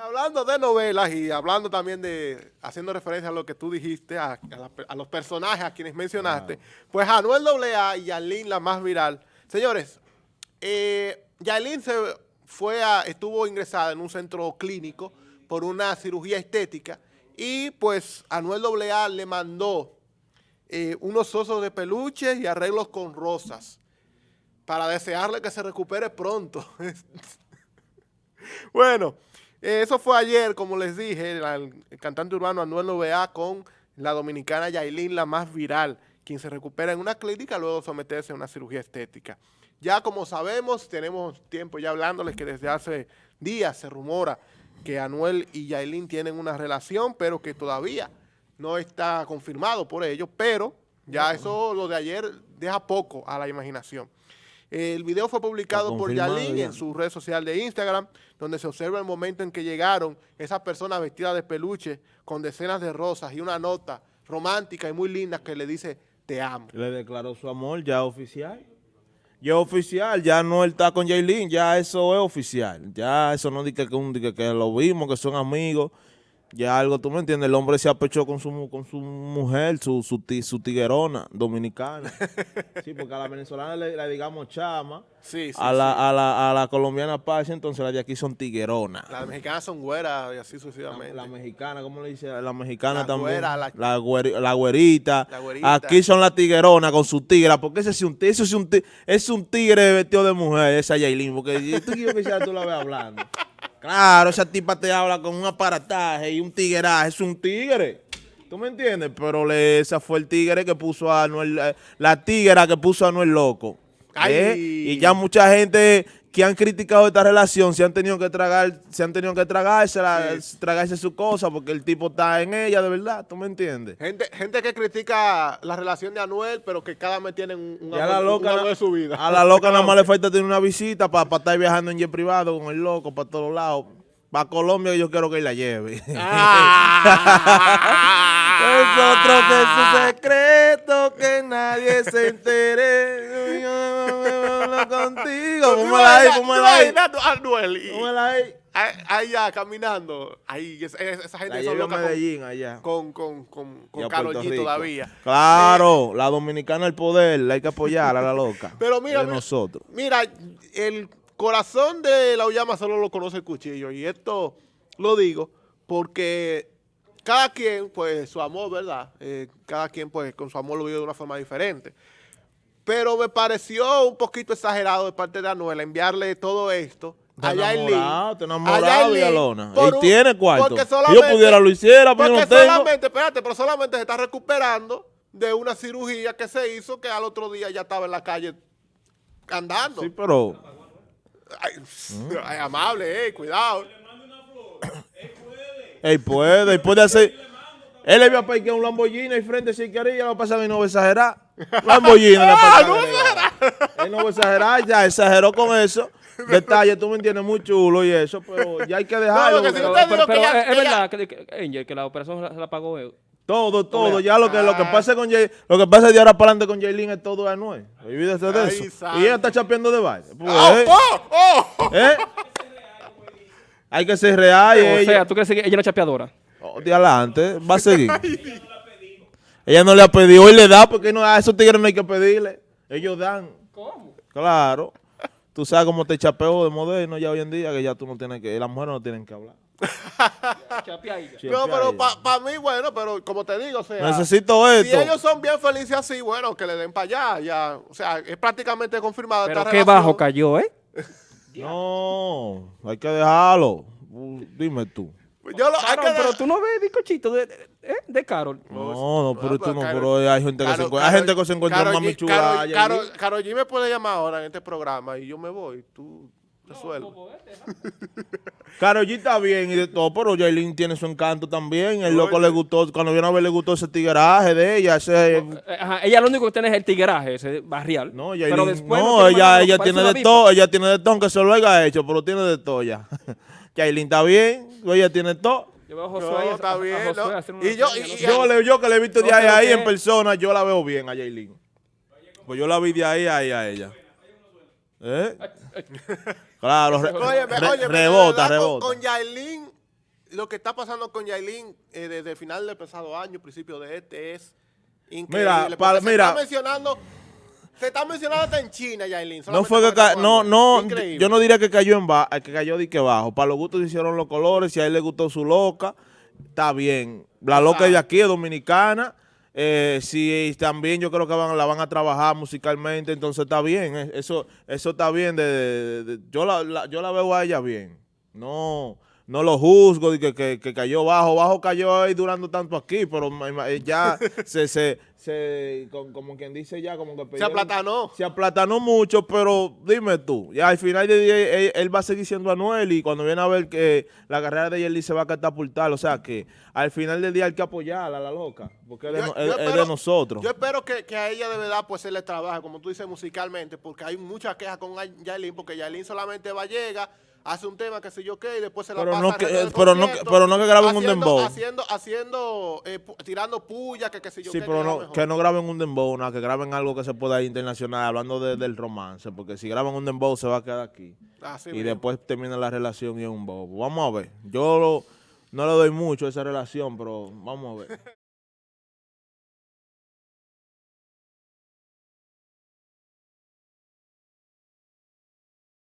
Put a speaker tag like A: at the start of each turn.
A: Hablando de novelas y hablando también de, haciendo referencia a lo que tú dijiste, a, los personajes a quienes mencionaste, pues Anuel AA y Yailin, la más viral. Señores, eh, se fue a, estuvo ingresada en un centro clínico por una cirugía estética y pues Anuel AA le mandó eh, unos osos de peluches y arreglos con rosas para desearle que se recupere pronto. bueno, eh, eso fue ayer, como les dije, el, cantante urbano Anuel Novea con la dominicana Yailin, la más viral, quien se recupera en una clínica luego de someterse a una cirugía estética. Ya como sabemos, tenemos tiempo ya hablándoles que desde hace días se rumora que Anuel y Yailin tienen una relación, pero que todavía no está confirmado por ellos, pero ya eso, lo de ayer, deja poco a la imaginación. El video fue publicado por Yalin en su red social de Instagram, donde se observa el momento en que llegaron esas personas vestidas de peluche con decenas de rosas y una nota romántica y muy linda que le dice, te amo.
B: Le declaró su amor ya oficial. Ya oficial, ya no él está con Yailin, ya eso es oficial. Ya eso no dice que, que lo vimos, que son amigos ya algo, tú me entiendes, el hombre se apechó con su, con su mujer, su, su, su tiguerona dominicana. sí, porque a la venezolana le, digamos chama, sí, sí, a, la, a, la, a la colombiana paz, entonces las de aquí son tigueronas.
A: Las mexicanas son güeras y así sucesivamente.
B: La, mexicana, ¿cómo le dice? La mexicana también. la, la, güerita, la, güerita. Aquí son las tigueronas con su tigra, porque ese es un, ese es un, es un tigre vestido de mujer, esa Yailin, porque tú quiero que tú la ves hablando. Claro, esa tipa te habla con un aparataje y un tigueraje. Es un tigre. ¿Tú me entiendes? Pero le, esa fue el tigre que puso a Anuel, eh, la tigra que puso a Anuel loco. ¿Eh? Y ya mucha gente que han criticado esta relación se han tenido que tragar, se han tenido que tragarse, tragarse su cosa porque el tipo está en ella de verdad, ¿tú me entiendes?
A: Gente, gente que critica la relación de Anuel, pero que cada mes tienen un, amor, de su vida.
B: A la loca nada más le falta tener una visita para estar viajando en jet privado con el loco para todos lados. Para Colombia yo quiero que la lleve. Ah. es otro que su secreto que nadie se entere. Contigo. ¿Cómo la hay? ¿Cómo la hay?
A: ¿Cómo la hay? Ahí ya, caminando. Ahí, esa, esa gente
B: son loca Medellín, con, allá.
A: Con, con, con, con Karol G todavía.
B: Claro, la dominicana el poder, la hay que apoyar a la loca.
A: Pero mira, nosotros. mira, el corazón de la Uyama solo lo conoce el cuchillo. Y esto lo digo porque cada quien, pues, su amor, ¿verdad? Eh, cada quien, pues, con su amor lo vive de una forma diferente. Pero me pareció un poquito exagerado de parte de Anuel enviarle todo esto a
B: Yailin. Te enamorado, Villalona. Y tiene cuarto. Si yo pudiera lo hiciera, pero no tengo.
A: solamente, espérate, pero solamente se está recuperando de una cirugía que se hizo que al otro día ya estaba en la calle andando.
B: Sí, pero...
A: Ay, amable, eh, cuidado.
B: Él puede, él puede hacer... Él le iba a un Lamborghini y frente si quería, lo pasa y no a exagerar. Lamborghini ah, no exagerar. Él no va a exagerar, ya exageró con eso. Detalle, tú me entiendes, muy chulo y eso, pero ya hay que dejarlo.
C: No, pero, pero, pero, es, verdad que, Angel, que la operación se la pagó él.
B: Todo, todo. Ya lo que, lo que ah. pasa con Jay, lo que pasa de ahora para adelante con Jaylin es todo anuel. Olvídese de eso. Y ella está chapeando de baile. Pues, oh, ¿eh? oh, oh. ¿Eh? Hay que ser real.
C: O sea, ¿tú crees que ella es una chapeadora?
B: Oh, de adelante, va a seguir. ella no le ha pedido, y le da porque no, a esos tigres no hay que pedirle. Ellos dan. ¿Cómo? Claro. Tú sabes cómo te chapeo de moderno ya hoy en día, que ya tú no tienes que, las mujeres no tienen que hablar.
A: no, pero para mí, bueno, pero como te digo, o sea...
B: Necesito esto.
A: Si ellos son bien felices así, bueno, que le den para allá, ya. O sea, es prácticamente confirmado
C: pero qué bajo cayó, ¿eh?
B: no, hay que dejarlo. Dime tú.
C: Yo lo, pero tú no ves de, ¿eh? de Carol.
B: No, no, pero tú no, pero hay gente que se encuentra, hay gente que se encuentra más mami chula.
A: Carol, Carol, G me puede llamar ahora en este programa y yo me voy, tú resuelves.
B: Carol G está bien y de todo, pero Jailin tiene su encanto también. El loco le gustó, cuando vino a ver le gustó ese tigueraje de ella. Ese,
C: eh, Ajá, ella lo único que tiene es el tigueraje, ese barrial.
B: No, pero después no, ella, ella tiene de todo, ella tiene de todo, aunque se lo haya hecho, pero tiene de todo ya. Yailin está bien, ella tiene todo.
C: Yo veo a Josué,
A: está bien,
B: y yo, yo, yo, que le he visto de ahí, ahí en persona, yo la veo bien a Yailin. Pues yo la vi de ahí, ahí a ella. ¿Eh? claro, re, rebota, rebota.
A: Con, Yailin lo que está pasando con Yailin eh, desde el final del pasado año, principio de este, es increíble. Mira, se está mencionando... Se está mencionando hasta en China, Yailin.
B: No fue que no, no, yo no diría que cayó en bajo, que cayó de que bajo. Para los gustos hicieron los colores, si a él le gustó su loca, está bien. La loca de aquí es dominicana, eh, si también yo creo que van, la van a trabajar musicalmente, entonces está bien, eh, eso eso está bien, de, yo, la, yo la veo a ella bien, no no lo juzgo, que, que, que, cayó bajo, bajo cayó ahí durando tanto aquí, pero ya se, se, se como quien dice ya, como que...
A: se aplatanó.
B: Se aplatanó mucho, pero dime tú, ya al final del día él, va a seguir siendo Anuel y cuando viene a ver que la carrera de Yerli se va a catapultar, o sea que al final del día hay que apoyarla, a la loca, porque es, de, nosotros.
A: Yo espero que, a ella de verdad pues se le trabaje, como tú dices, musicalmente, porque hay muchas quejas con Yailin, porque Yailin solamente va a llegar hace un tema que sé yo qué y después se la
B: pero
A: pasa
B: no que, pero, no, pero no que graben un dembow.
A: Haciendo, haciendo, eh, tirando puya, que qué sé yo
B: sí, pero no, que no graben un dembow, no, que graben algo que se pueda ir internacional, hablando del romance, porque si graban un dembow se va a quedar aquí. y después termina la relación y es un bobo. Vamos a ver. Yo no le doy mucho a esa relación, pero vamos a ver.